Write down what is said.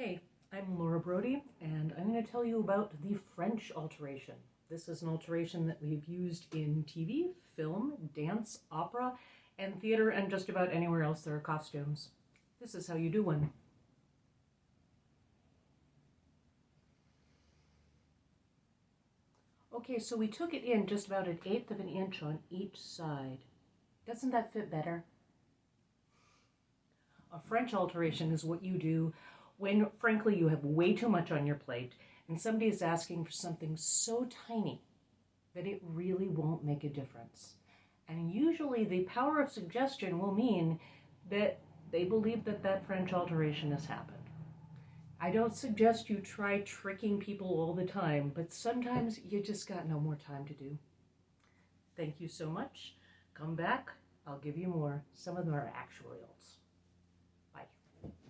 Hey, I'm Laura Brody, and I'm going to tell you about the French alteration. This is an alteration that we've used in TV, film, dance, opera, and theater, and just about anywhere else there are costumes. This is how you do one. Okay, so we took it in just about an eighth of an inch on each side. Doesn't that fit better? A French alteration is what you do when, frankly, you have way too much on your plate and somebody is asking for something so tiny that it really won't make a difference. And usually the power of suggestion will mean that they believe that that French alteration has happened. I don't suggest you try tricking people all the time, but sometimes you just got no more time to do. Thank you so much. Come back. I'll give you more. Some of them are actual ills.